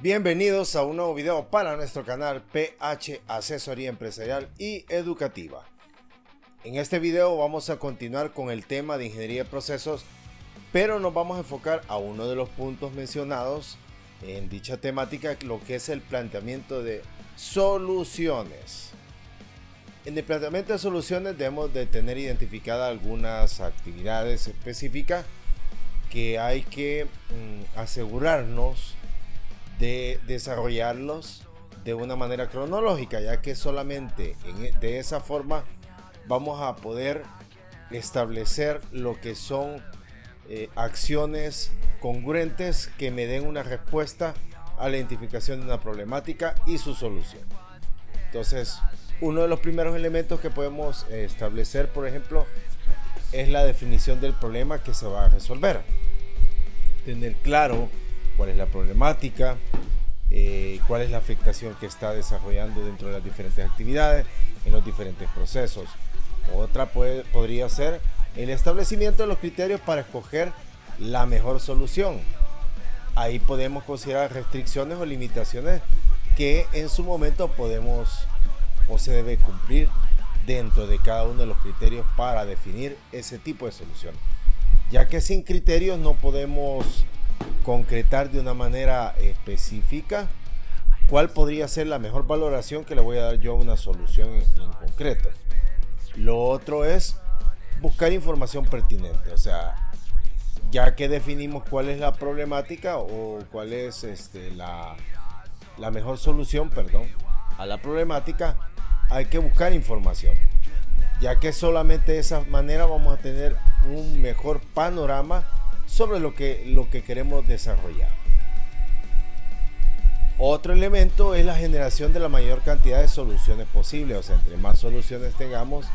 Bienvenidos a un nuevo video para nuestro canal PH Asesoría Empresarial y Educativa. En este video vamos a continuar con el tema de ingeniería de procesos, pero nos vamos a enfocar a uno de los puntos mencionados en dicha temática, lo que es el planteamiento de soluciones. En el planteamiento de soluciones debemos de tener identificadas algunas actividades específicas que hay que mm, asegurarnos de desarrollarlos de una manera cronológica, ya que solamente e, de esa forma vamos a poder establecer lo que son eh, acciones congruentes que me den una respuesta a la identificación de una problemática y su solución. Entonces, uno de los primeros elementos que podemos establecer, por ejemplo, es la definición del problema que se va a resolver. Tener claro cuál es la problemática, eh, cuál es la afectación que está desarrollando dentro de las diferentes actividades, en los diferentes procesos. Otra puede, podría ser el establecimiento de los criterios para escoger la mejor solución. Ahí podemos considerar restricciones o limitaciones que en su momento podemos o se debe cumplir dentro de cada uno de los criterios para definir ese tipo de solución. Ya que sin criterios no podemos concretar de una manera específica cuál podría ser la mejor valoración que le voy a dar yo a una solución en, concreto. Lo otro es buscar información pertinente, o sea, ya que definimos cuál es la problemática o cuál es este, la, la mejor solución, perdón, a la problemática, hay que buscar información, ya que solamente de esa manera vamos a tener un mejor panorama sobre lo que, lo que queremos desarrollar. Otro elemento es la generación de la mayor cantidad de soluciones posibles, o sea, entre más soluciones tengamos,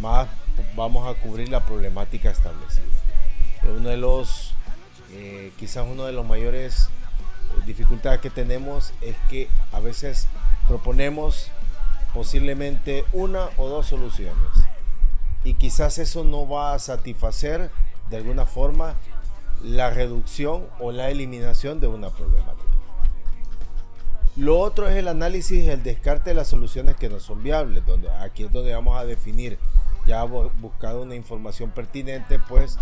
más vamos a cubrir la problemática establecida. Uno de los, eh, quizás uno de los mayores eh, dificultades que tenemos es que a veces proponemos posiblemente una o dos soluciones y quizás eso no va a satisfacer de alguna forma la reducción o la eliminación de una problemática. Lo otro es el análisis el descarte de las soluciones que no son viables, donde aquí es donde vamos a definir, ya buscado una información pertinente, pues,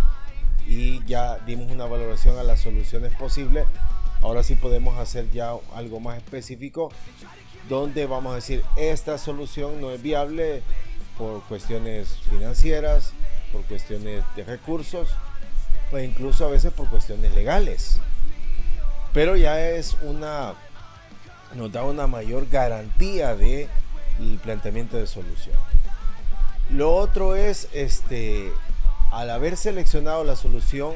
y ya dimos una valoración a las soluciones posibles. Ahora sí podemos hacer ya algo más específico, donde vamos a decir, esta solución no es viable por cuestiones financieras, por cuestiones de recursos, pues incluso a veces por cuestiones legales. Pero ya es una, nos da una mayor garantía de planteamiento de solución. Lo otro es, este, al haber seleccionado la solución,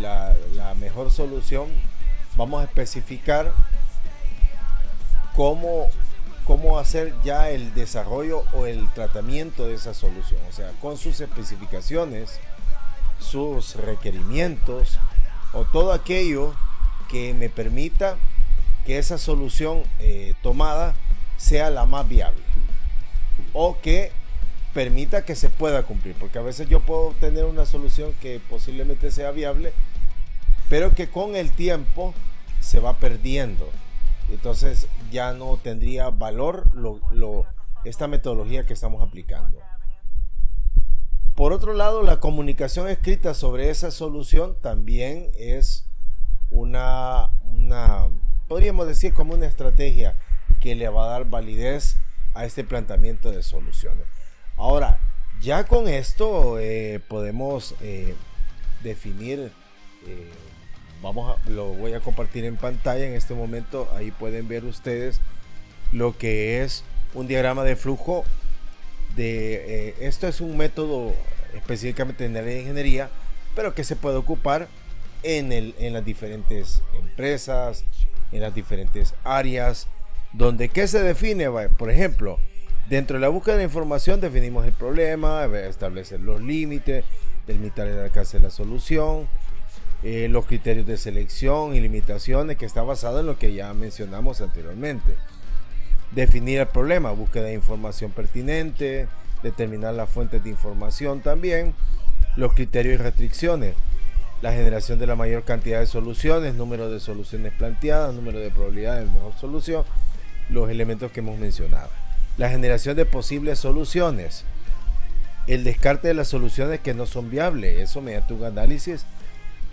la mejor solución, vamos a especificar cómo cómo hacer ya el desarrollo o el tratamiento de esa solución, o sea, con sus especificaciones, sus requerimientos o todo aquello que me permita que esa solución eh, tomada sea la más viable o que permita que se pueda cumplir, porque a veces yo puedo tener una solución que posiblemente sea viable, pero que con el tiempo se va perdiendo entonces ya no tendría valor esta metodología que estamos aplicando. Por otro lado, la comunicación escrita sobre esa solución también es una, una, podríamos decir como una estrategia que le va a dar validez a este planteamiento de soluciones. Ahora, ya con esto eh, podemos eh, definir eh, vamos a, lo voy a compartir en pantalla en este momento. Ahí pueden ver ustedes lo que es un diagrama de flujo. De, eh, esto es un método específicamente en la ingeniería, pero que se puede ocupar en, el, en las diferentes empresas, en las diferentes áreas, donde ¿qué se define? Por ejemplo, dentro de la búsqueda de información definimos el problema, establecer los límites, delimitar el alcance de la solución, eh, los criterios de selección y limitaciones que está basado en lo que ya mencionamos anteriormente. Definir el problema, búsqueda de información pertinente, determinar las fuentes de información también, los criterios y restricciones. la generación de la mayor cantidad de soluciones, número de soluciones planteadas, número de probabilidades de mejor solución, los elementos que hemos mencionado. La generación de posibles soluciones, el descarte de las soluciones que no son viables, eso mediante un análisis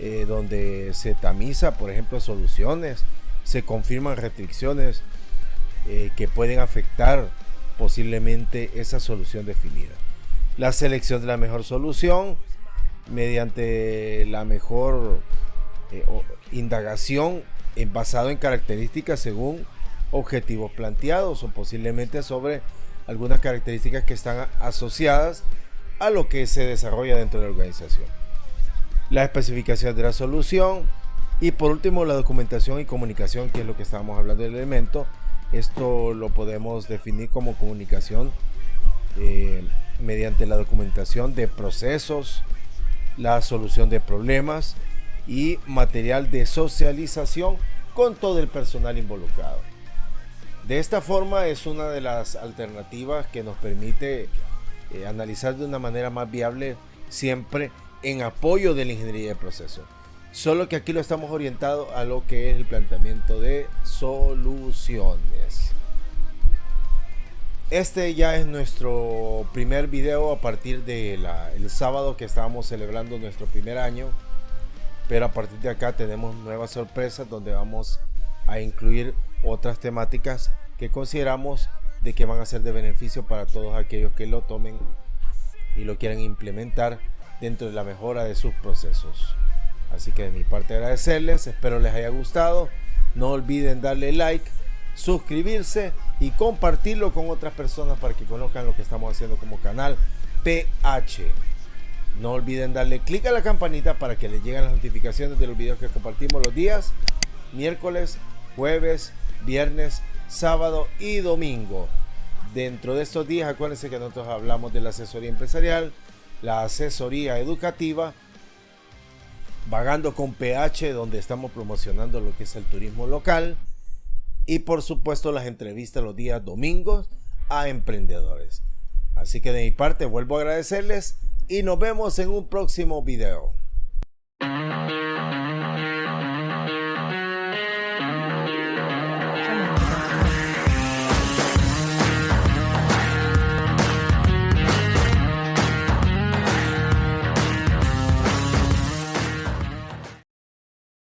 eh, donde se tamiza, por ejemplo, soluciones, se confirman restricciones eh, que pueden afectar posiblemente esa solución definida. La selección de la mejor solución, mediante la mejor eh, indagación en, basado en características según objetivos planteados o posiblemente sobre algunas características que están asociadas a lo que se desarrolla dentro de la organización. La especificación de la solución y por último la documentación y comunicación que es lo que estábamos hablando del elemento. Esto lo podemos definir como comunicación eh, mediante la documentación de procesos, la solución de problemas y material de socialización con todo el personal involucrado. De esta forma es una de las alternativas que nos permite eh, analizar de una manera más viable siempre en apoyo de la ingeniería de procesos. Solo que aquí lo estamos orientado a lo que es el planteamiento de soluciones. Este ya es nuestro primer video a partir del el sábado que estábamos celebrando nuestro primer año. Pero a partir de acá tenemos nuevas sorpresas donde vamos a incluir otras temáticas que consideramos de que van a ser de beneficio para todos aquellos que lo tomen y lo quieran implementar dentro de la mejora de sus procesos. Así que de mi parte agradecerles, espero les haya gustado. No olviden darle like suscribirse y compartirlo con otras personas para que conozcan lo que estamos haciendo como canal PH. No olviden darle clic a la campanita para que les lleguen las notificaciones de los videos que compartimos los días miércoles, jueves, viernes, sábado y domingo. Dentro de estos días, acuérdense que nosotros hablamos de la asesoría empresarial, la asesoría educativa, vagando con PH, donde estamos promocionando lo que es el turismo local y por supuesto las entrevistas los días domingos a emprendedores. Así que de mi parte vuelvo a agradecerles y nos vemos en un próximo video.